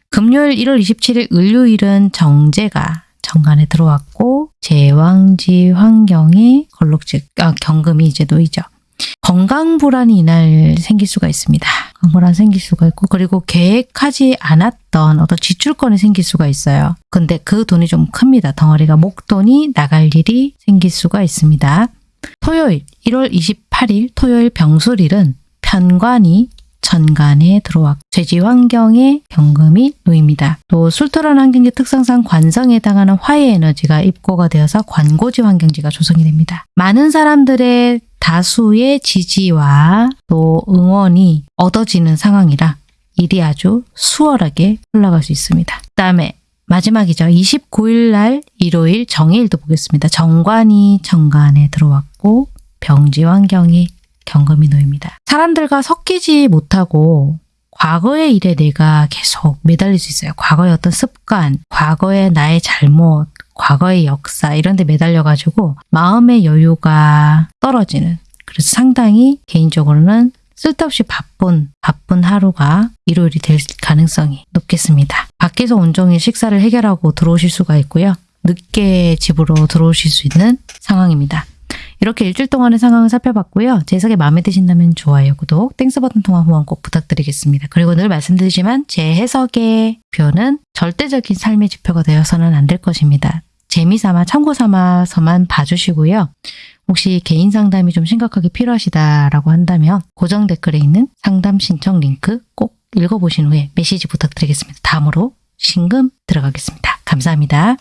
금요일 1월 27일 을요일은 정제가 정관에 들어왔고 제왕지 환경에 걸럭지 아, 경금이 이제 놓이죠. 건강 불안이 이날 생길 수가 있습니다. 건강 불안 생길 수가 있고 그리고 계획하지 않았던 어떤 지출권이 생길 수가 있어요. 근데 그 돈이 좀 큽니다. 덩어리가 목돈이 나갈 일이 생길 수가 있습니다. 토요일 1월 28일 토요일 병술일은 편관이 전간에 들어왔고 죄지 환경에 경금이 놓입니다. 또 술토란 환경지 특성상 관성에 해당하는 화의 에너지가 입고가 되어서 관고지 환경지가 조성이 됩니다. 많은 사람들의 다수의 지지와 또 응원이 얻어지는 상황이라 일이 아주 수월하게 흘러갈 수 있습니다. 그 다음에 마지막이죠. 29일 날 일요일 정해일도 보겠습니다. 정관이 정관에 들어왔고 병지 환경이 경금이 놓입니다. 사람들과 섞이지 못하고 과거의 일에 내가 계속 매달릴 수 있어요. 과거의 어떤 습관, 과거의 나의 잘못, 과거의 역사 이런 데 매달려가지고 마음의 여유가 떨어지는 그래서 상당히 개인적으로는 쓸데없이 바쁜 바쁜 하루가 일요일이 될 가능성이 높겠습니다. 밖에서 온종일 식사를 해결하고 들어오실 수가 있고요. 늦게 집으로 들어오실 수 있는 상황입니다. 이렇게 일주일 동안의 상황을 살펴봤고요. 제 해석이 마음에 드신다면 좋아요, 구독, Thanks 버튼 통한 후원 꼭 부탁드리겠습니다. 그리고 늘 말씀드리지만 제 해석의 표는 절대적인 삶의 지표가 되어서는 안 될 것입니다. 재미삼아 참고 삼아서만 봐주시고요. 혹시 개인 상담이 좀 심각하게 필요하시다라고 한다면 고정 댓글에 있는 상담 신청 링크 꼭 읽어보신 후에 메시지 부탁드리겠습니다. 다음으로 신금 들어가겠습니다. 감사합니다.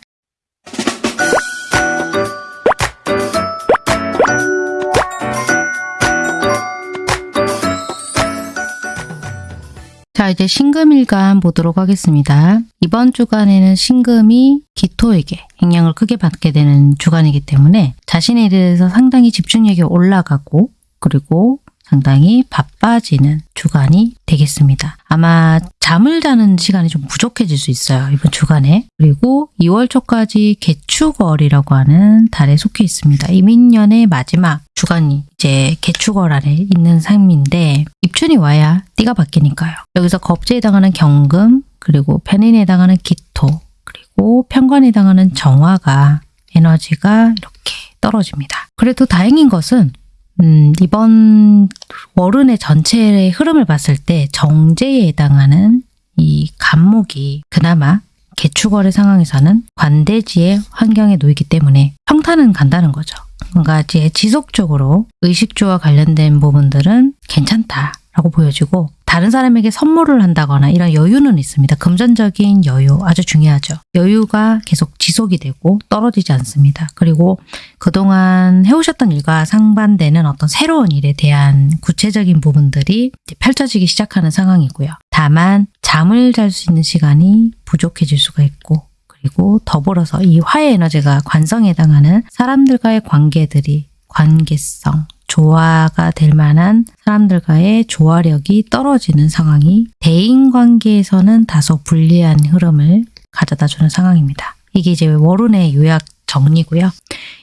자, 이제 신금일간 보도록 하겠습니다. 이번 주간에는 신금이 기토에게 영향을 크게 받게 되는 주간이기 때문에 자신에 대해서 상당히 집중력이 올라가고 그리고 상당히 바빠지는 주간이 되겠습니다. 아마 잠을 자는 시간이 좀 부족해질 수 있어요. 이번 주간에. 그리고 2월 초까지 개축월이라고 하는 달에 속해 있습니다. 이민년의 마지막 주간이 이제 개축월 안에 있는 삶인데 입춘이 와야 띠가 바뀌니까요. 여기서 겁재에 해당하는 경금 그리고 편인에 해당하는 기토 그리고 편관에 해당하는 정화가 에너지가 이렇게 떨어집니다. 그래도 다행인 것은 음, 이번 월운의 전체의 흐름을 봤을 때 정제에 해당하는 이 간목이 그나마 개축월의 상황에서는 관대지의 환경에 놓이기 때문에 평탄은 간다는 거죠. 뭔가 이제 지속적으로 의식주와 관련된 부분들은 괜찮다라고 보여지고 다른 사람에게 선물을 한다거나 이런 여유는 있습니다. 금전적인 여유 아주 중요하죠. 여유가 계속 지속이 되고 떨어지지 않습니다. 그리고 그동안 해오셨던 일과 상반되는 어떤 새로운 일에 대한 구체적인 부분들이 펼쳐지기 시작하는 상황이고요. 다만 잠을 잘 수 있는 시간이 부족해질 수가 있고 그리고 더불어서 이 화의 에너지가 관성에 해당하는 사람들과의 관계들이 관계성, 조화가 될 만한 사람들과의 조화력이 떨어지는 상황이 대인관계에서는 다소 불리한 흐름을 가져다 주는 상황입니다. 이게 이제 월운의 요약 정리고요.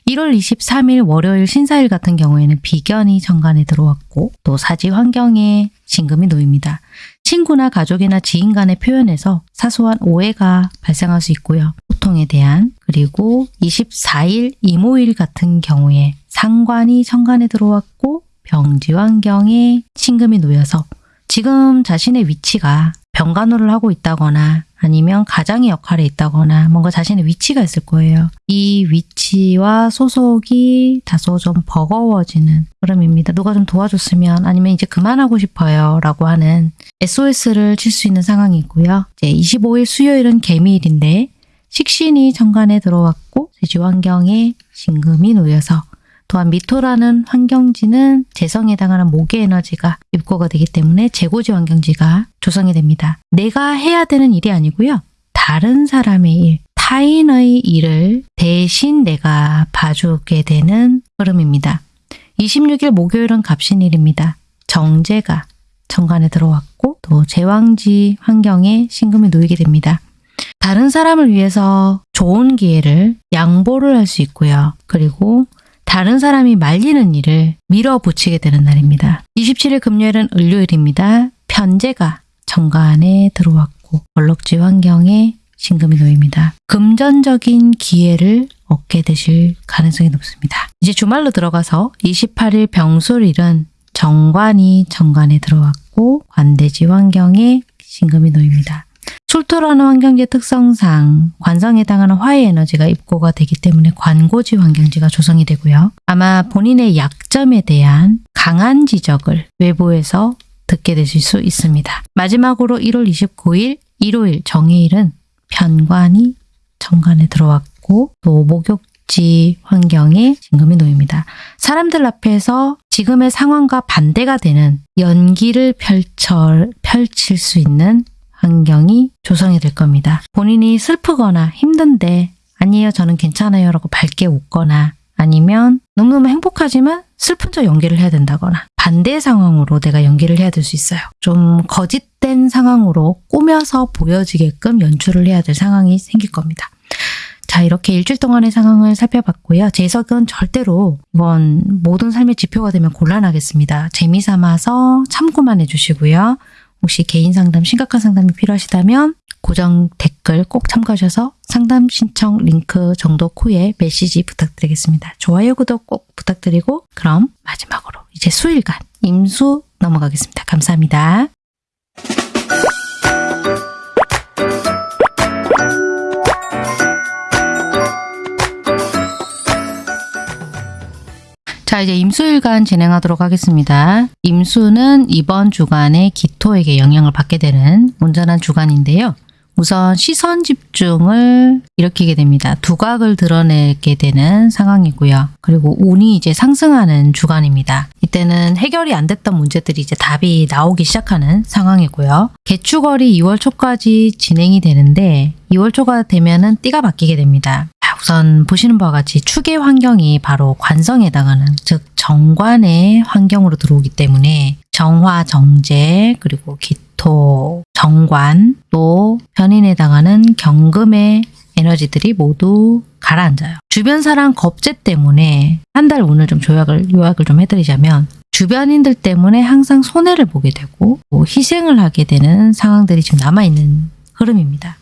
1월 23일 월요일 신사일 같은 경우에는 비견이 정관에 들어왔고 또 사지 환경에 신금이 놓입니다. 친구나 가족이나 지인 간의 표현에서 사소한 오해가 발생할 수 있고요. 소통에 대한 그리고 24일 이모일 같은 경우에 상관이 정관에 들어왔고 병지 환경에 신금이 놓여서 지금 자신의 위치가 병간호를 하고 있다거나 아니면 가장의 역할에 있다거나 뭔가 자신의 위치가 있을 거예요. 이 위치와 소속이 다소 좀 버거워지는 흐름입니다. 누가 좀 도와줬으면 아니면 이제 그만하고 싶어요 라고 하는 SOS를 칠 수 있는 상황이고요. 이제 25일 수요일은 개미일인데 식신이 정관에 들어왔고 세지 환경에 신금이 놓여서 또한 미토라는 환경지는 재성에 해당하는 목의 에너지가 입고가 되기 때문에 재고지 환경지가 조성이 됩니다. 내가 해야 되는 일이 아니고요. 다른 사람의 일, 타인의 일을 대신 내가 봐주게 되는 흐름입니다. 26일 목요일은 갑신일입니다. 정제가 정관에 들어왔고 또 제왕지 환경에 신금이 놓이게 됩니다. 다른 사람을 위해서 좋은 기회를 양보를 할 수 있고요. 그리고 다른 사람이 말리는 일을 밀어붙이게 되는 날입니다. 27일 금요일은 을요일입니다. 편제가 정관에 들어왔고 얼럭지 환경에 신금이 놓입니다. 금전적인 기회를 얻게 되실 가능성이 높습니다. 이제 주말로 들어가서 28일 병술일은 정관이 정관에 들어왔고 관대지 환경에 신금이 놓입니다. 출토라는 환경지 특성상 관성에 해당하는 화의 에너지가 입고가 되기 때문에 관고지 환경지가 조성이 되고요. 아마 본인의 약점에 대한 강한 지적을 외부에서 듣게 되실 수 있습니다. 마지막으로 1월 29일 일요일 정해일은 편관이 정관에 들어왔고 또 목욕지 환경에 진금이 놓입니다. 사람들 앞에서 지금의 상황과 반대가 되는 연기를 펼쳐, 펼칠 수 있는 환경이 조성이 될 겁니다. 본인이 슬프거나 힘든데 아니에요 저는 괜찮아요 라고 밝게 웃거나 아니면 너무너무 행복하지만 슬픈 척 연기를 해야 된다거나 반대 상황으로 내가 연기를 해야 될 수 있어요. 좀 거짓된 상황으로 꾸며서 보여지게끔 연출을 해야 될 상황이 생길 겁니다. 자 이렇게 일주일 동안의 상황을 살펴봤고요. 제 해석은 절대로 이번 모든 삶의 지표가 되면 곤란하겠습니다. 재미삼아서 참고만 해주시고요. 혹시 개인 상담, 심각한 상담이 필요하시다면 고정 댓글 꼭 참고하셔서 상담 신청 링크 정도 후에 메시지 부탁드리겠습니다. 좋아요, 구독 꼭 부탁드리고 그럼 마지막으로 이제 수일간 임수 넘어가겠습니다. 감사합니다. 자 이제 임수일간 진행하도록 하겠습니다. 임수는 이번 주간에 기토에게 영향을 받게 되는 온전한 주간인데요. 우선 시선 집중을 일으키게 됩니다. 두각을 드러내게 되는 상황이고요. 그리고 운이 이제 상승하는 주간입니다. 이때는 해결이 안 됐던 문제들이 이제 답이 나오기 시작하는 상황이고요. 개축월이 2월 초까지 진행이 되는데 2월 초가 되면은 띠가 바뀌게 됩니다. 우선 보시는 바와 같이 축의 환경이 바로 관성에 해당하는 즉 정관의 환경으로 들어오기 때문에 정화, 정제, 그리고 기토, 정관, 또 편인에 해당하는 경금의 에너지들이 모두 가라앉아요. 주변 사람 겁제 때문에 한 달 운을 좀 조약을, 요약을 좀 해드리자면 주변인들 때문에 항상 손해를 보게 되고 뭐 희생을 하게 되는 상황들이 지금 남아있는 흐름입니다.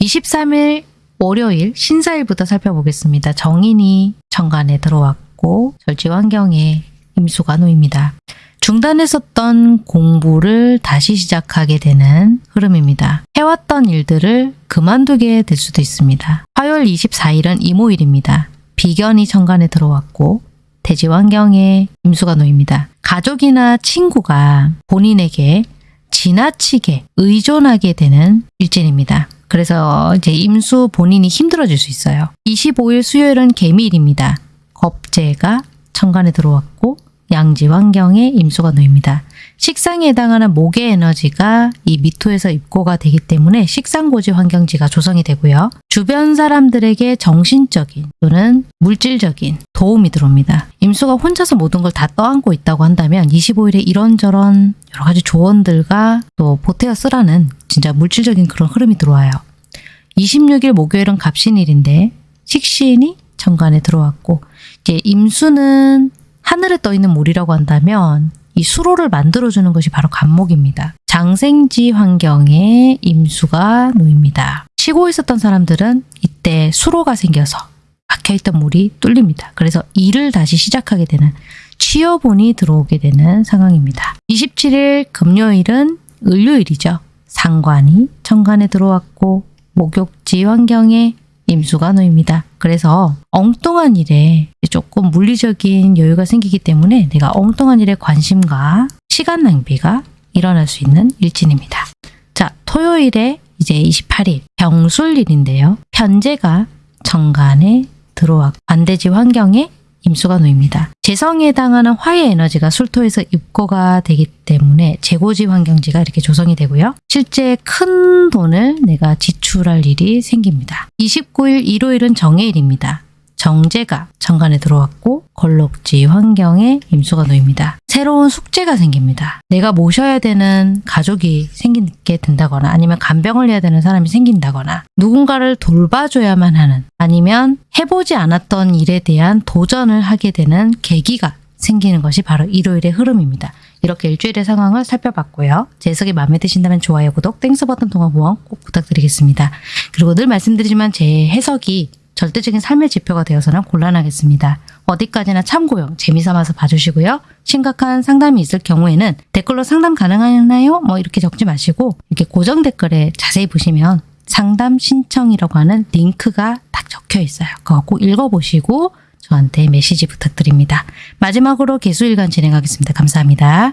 23일 월요일 신사일부터 살펴보겠습니다. 정인이 정관에 들어왔고 절지 환경에 임수가 놓입니다. 중단했었던 공부를 다시 시작하게 되는 흐름입니다. 해왔던 일들을 그만두게 될 수도 있습니다. 화요일 24일은 이모일입니다. 비견이 정관에 들어왔고 대지 환경에 임수가 놓입니다. 가족이나 친구가 본인에게 지나치게 의존하게 되는 일진입니다. 그래서 이제 임수 본인이 힘들어질 수 있어요. 25일 수요일은 개미일입니다. 겁재가 천간에 들어왔고 양지 환경에 임수가 놓입니다. 식상에 해당하는 목의 에너지가 이 미토에서 입고가 되기 때문에 식상고지 환경지가 조성이 되고요. 주변 사람들에게 정신적인 또는 물질적인 도움이 들어옵니다. 임수가 혼자서 모든 걸 다 떠안고 있다고 한다면 25일에 이런저런 여러 가지 조언들과 또 보태어 쓰라는 진짜 물질적인 그런 흐름이 들어와요. 26일 목요일은 갑신일인데 식신이 천간에 들어왔고 이제 임수는 하늘에 떠 있는 몰이라고 한다면 이 수로를 만들어주는 것이 바로 간목입니다. 장생지 환경에 임수가 놓입니다. 쉬고 있었던 사람들은 이때 수로가 생겨서 막혀있던 물이 뚫립니다. 그래서 일을 다시 시작하게 되는 취업운이 들어오게 되는 상황입니다. 27일 금요일은 을요일이죠. 상관이 천간에 들어왔고 목욕지 환경에 임수가 놓입니다. 그래서 엉뚱한 일에 조금 물리적인 여유가 생기기 때문에 내가 엉뚱한 일에 관심과 시간 낭비가 일어날 수 있는 일진입니다. 자, 토요일에 이제 28일 병술일인데요. 편제가 정간에 들어와 반대지 환경에 임수가 놓입니다. 재성에 해당하는 화의 에너지가 술토에서 입고가 되기 때문에 재고지 환경지가 이렇게 조성이 되고요. 실제 큰 돈을 내가 지출할 일이 생깁니다. 29일 일요일은 정해일입니다. 정제가 정관에 들어왔고 건록지 환경에 임수가 놓입니다. 새로운 숙제가 생깁니다. 내가 모셔야 되는 가족이 생기게 된다거나 아니면 간병을 해야 되는 사람이 생긴다거나 누군가를 돌봐줘야만 하는 아니면 해보지 않았던 일에 대한 도전을 하게 되는 계기가 생기는 것이 바로 일요일의 흐름입니다. 이렇게 일주일의 상황을 살펴봤고요. 제 해석이 마음에 드신다면 좋아요, 구독, Thanks 버튼 통한 후원 꼭 부탁드리겠습니다. 그리고 늘 말씀드리지만 제 해석이 절대적인 삶의 지표가 되어서는 곤란하겠습니다. 어디까지나 참고용, 재미삼아서 봐주시고요. 심각한 상담이 있을 경우에는 댓글로 상담 가능하나요? 뭐 이렇게 적지 마시고 이렇게 고정 댓글에 자세히 보시면 상담 신청이라고 하는 링크가 딱 적혀 있어요. 그거 꼭 읽어보시고 저한테 메시지 부탁드립니다. 마지막으로 개수일간 진행하겠습니다. 감사합니다.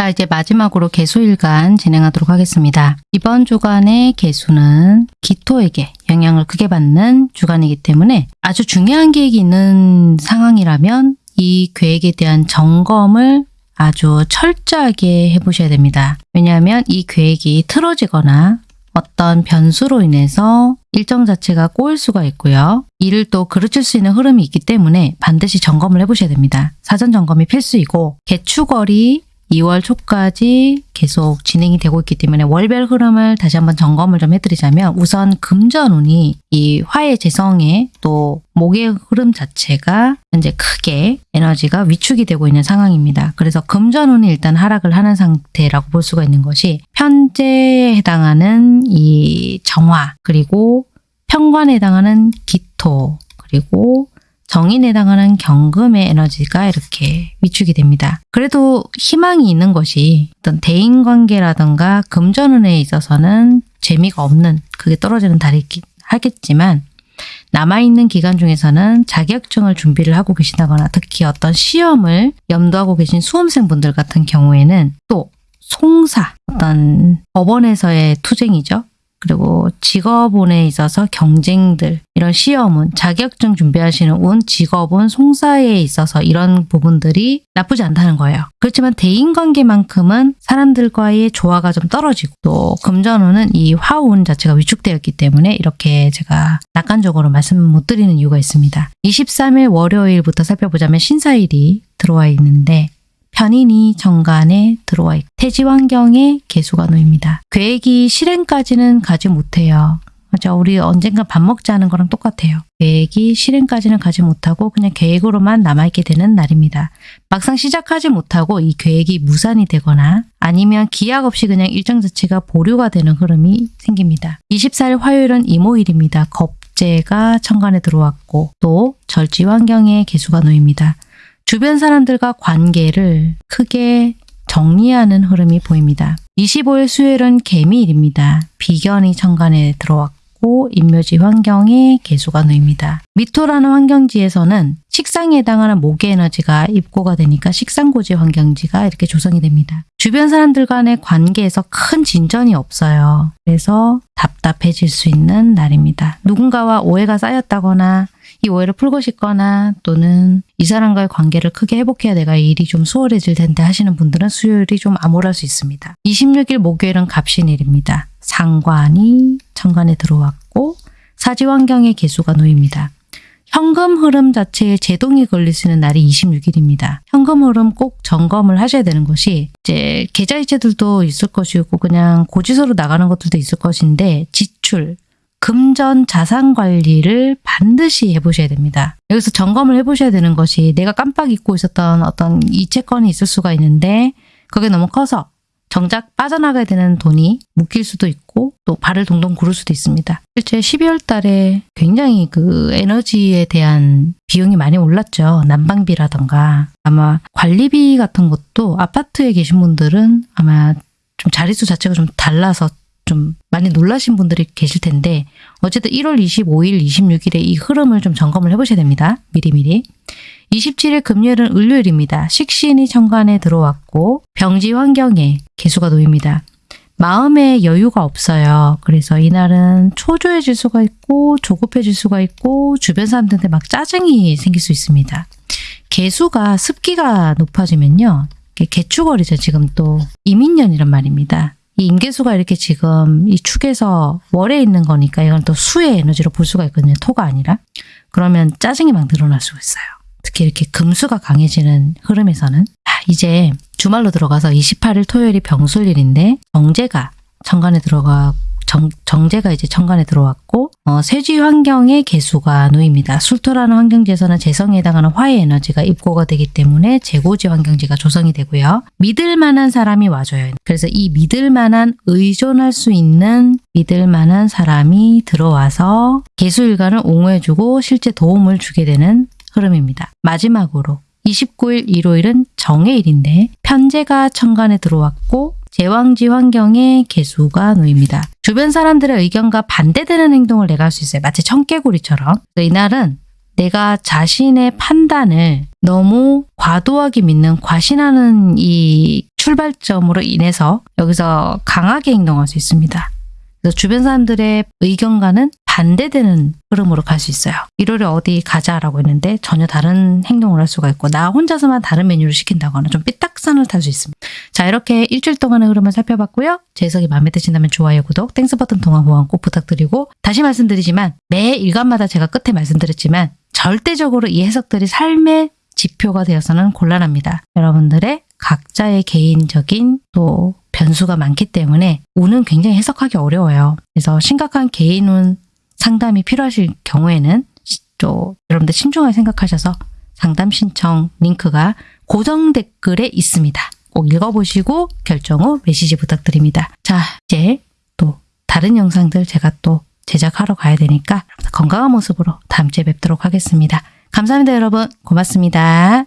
자, 이제 마지막으로 개수일간 진행하도록 하겠습니다. 이번 주간의 개수는 기토에게 영향을 크게 받는 주간이기 때문에 아주 중요한 계획이 있는 상황이라면 이 계획에 대한 점검을 아주 철저하게 해보셔야 됩니다. 왜냐하면 이 계획이 틀어지거나 어떤 변수로 인해서 일정 자체가 꼬일 수가 있고요. 이를 또 그르칠 수 있는 흐름이 있기 때문에 반드시 점검을 해보셔야 됩니다. 사전 점검이 필수이고 개축월이 2월 초까지 계속 진행이 되고 있기 때문에 월별 흐름을 다시 한번 점검을 좀 해드리자면 우선 금전운이 이 화의 재성에 또 목의 흐름 자체가 현재 크게 에너지가 위축이 되고 있는 상황입니다. 그래서 금전운이 일단 하락을 하는 상태라고 볼 수가 있는 것이 편제에 해당하는 이 정화 그리고 평관에 해당하는 기토 그리고 정인에 해당하는 경금의 에너지가 이렇게 위축이 됩니다. 그래도 희망이 있는 것이 어떤 대인관계라든가 금전운에 있어서는 재미가 없는 그게 떨어지는 달이긴 하겠지만 남아있는 기간 중에서는 자격증을 준비를 하고 계시다거나 특히 어떤 시험을 염두하고 계신 수험생분들 같은 경우에는 또 송사, 어떤 법원에서의 투쟁이죠. 그리고 직업운에 있어서 경쟁들, 이런 시험운, 자격증 준비하시는 운, 직업운, 송사에 있어서 이런 부분들이 나쁘지 않다는 거예요. 그렇지만 대인관계만큼은 사람들과의 조화가 좀 떨어지고 또 금전운은 이 화운 자체가 위축되었기 때문에 이렇게 제가 낙관적으로 말씀 못 드리는 이유가 있습니다. 23일 월요일부터 살펴보자면 신사일이 들어와 있는데 편인이 정관에 들어와 있고 태지 환경에 개수가 놓입니다. 계획이 실행까지는 가지 못해요. 맞아, 우리 언젠가 밥 먹자는 거랑 똑같아요. 계획이 실행까지는 가지 못하고 그냥 계획으로만 남아있게 되는 날입니다. 막상 시작하지 못하고 이 계획이 무산이 되거나 아니면 기약 없이 그냥 일정 자체가 보류가 되는 흐름이 생깁니다. 24일 화요일은 이모일입니다. 겁재가 천간에 들어왔고 또 절지 환경에 개수가 놓입니다. 주변 사람들과 관계를 크게 정리하는 흐름이 보입니다. 25일 수요일은 개미일입니다. 비견이 천간에 들어왔고 인묘지 환경에 개수가 놓입니다. 미토라는 환경지에서는 식상에 해당하는 목의 에너지가 입고가 되니까 식상고지 환경지가 이렇게 조성이 됩니다. 주변 사람들 간의 관계에서 큰 진전이 없어요. 그래서 답답해질 수 있는 날입니다. 누군가와 오해가 쌓였다거나 이 오해를 풀고 싶거나 또는 이 사람과의 관계를 크게 회복해야 내가 일이 좀 수월해질 텐데 하시는 분들은 수요일이 좀 암울할 수 있습니다. 26일 목요일은 갑신일입니다. 상관이 천간에 들어왔고 사지 환경에 개수가 놓입니다. 현금 흐름 자체에 제동이 걸릴 수 있는 날이 26일입니다. 현금 흐름 꼭 점검을 하셔야 되는 것이 이제 계좌이체들도 있을 것이고 그냥 고지서로 나가는 것들도 있을 것인데 지출, 금전 자산 관리를 반드시 해보셔야 됩니다. 여기서 점검을 해보셔야 되는 것이 내가 깜빡 잊고 있었던 어떤 이체권이 있을 수가 있는데 그게 너무 커서 정작 빠져나가야 되는 돈이 묶일 수도 있고 또 발을 동동 구를 수도 있습니다. 실제 12월 달에 굉장히 그 에너지에 대한 비용이 많이 올랐죠. 난방비라던가 아마 관리비 같은 것도 아파트에 계신 분들은 아마 좀 자릿수 자체가 좀 달라서 좀 많이 놀라신 분들이 계실 텐데 어쨌든 1월 25일, 26일에 이 흐름을 좀 점검을 해보셔야 됩니다. 미리미리. 27일 금요일은 을요일입니다. 식신이 천간에 들어왔고 병지 환경에 개수가 놓입니다. 마음에 여유가 없어요. 그래서 이날은 초조해질 수가 있고 조급해질 수가 있고 주변 사람들한테 막 짜증이 생길 수 있습니다. 개수가 습기가 높아지면요. 개축월이죠. 지금 또 이민년이란 말입니다. 이 임계수가 이렇게 지금 이 축에서 월에 있는 거니까 이건 또 수의 에너지로 볼 수가 있거든요. 토가 아니라. 그러면 짜증이 막 늘어날 수가 있어요. 특히 이렇게 금수가 강해지는 흐름에서는 아, 이제 주말로 들어가서 28일 토요일이 병술일인데 정제가 천간에 들어가 정, 정제가 이제 천간에 들어왔고 어, 쇠지 환경에 개수가 놓입니다. 술토라는 환경지에서는 재성에 해당하는 화의 에너지가 입고가 되기 때문에 재고지 환경지가 조성이 되고요. 믿을 만한 사람이 와줘요. 그래서 이 믿을 만한 의존할 수 있는 믿을 만한 사람이 들어와서 개수일간을 옹호해주고 실제 도움을 주게 되는 흐름입니다. 마지막으로 29일 일요일은 정해일인데 편제가 천간에 들어왔고 제왕지 환경에 개수가 놓입니다. 주변 사람들의 의견과 반대되는 행동을 내가 할 수 있어요. 마치 청개구리처럼. 이날은 내가 자신의 판단을 너무 과도하게 믿는 과신하는 이 출발점으로 인해서 여기서 강하게 행동할 수 있습니다. 그래서 주변 사람들의 의견과는 반대되는 흐름으로 갈 수 있어요. 우르르 어디 가자라고 했는데 전혀 다른 행동을 할 수가 있고 나 혼자서만 다른 메뉴를 시킨다거나 좀 삐딱선을 탈 수 있습니다. 자 이렇게 일주일 동안의 흐름을 살펴봤고요. 제 해석이 마음에 드신다면 좋아요, 구독, Thanks 버튼 통한 후원 꼭 부탁드리고 다시 말씀드리지만 매 일간마다 제가 끝에 말씀드렸지만 절대적으로 이 해석들이 삶의 지표가 되어서는 곤란합니다. 여러분들의 각자의 개인적인 또 변수가 많기 때문에 운은 굉장히 해석하기 어려워요. 그래서 심각한 개인 운 상담이 필요하실 경우에는 또 여러분들 신중하게 생각하셔서 상담 신청 링크가 고정 댓글에 있습니다. 꼭 읽어보시고 결정 후 메시지 부탁드립니다. 자, 이제 또 다른 영상들 제가 또 제작하러 가야 되니까 건강한 모습으로 다음 주에 뵙도록 하겠습니다. 감사합니다, 여러분. 고맙습니다.